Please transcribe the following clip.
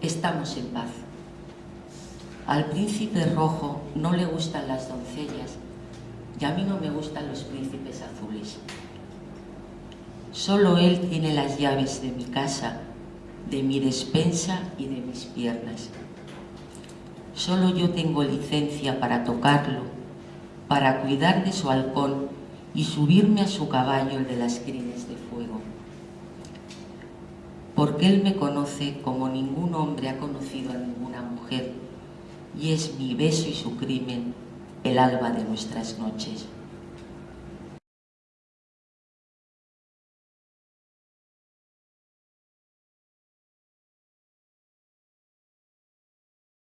estamos en paz. Al príncipe rojo no le gustan las doncellas y a mí no me gustan los príncipes azules. Solo él tiene las llaves de mi casa, de mi despensa y de mis piernas. Solo yo tengo licencia para tocarlo, para cuidar de su halcón y subirme a su caballo el de las crines de fuego. Porque él me conoce como ningún hombre ha conocido a ninguna mujer y es mi beso y su crimen el alba de nuestras noches.